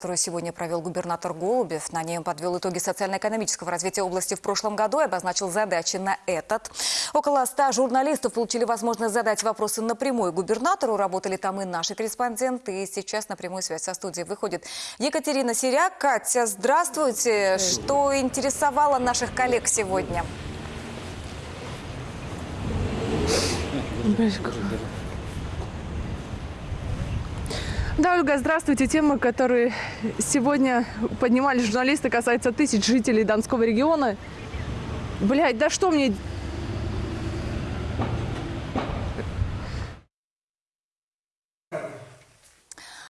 которую сегодня провел губернатор Голубев. На он подвел итоги социально-экономического развития области в прошлом году и обозначил задачи на этот. Около ста журналистов получили возможность задать вопросы напрямую губернатору. Работали там и наши корреспонденты. И сейчас на прямую связь со студией выходит Екатерина Сиряк. Катя, здравствуйте. Что интересовало наших коллег сегодня? Да, Ольга, здравствуйте. Темы, которые сегодня поднимали журналисты, касаются тысяч жителей Донского региона. Блять, да что мне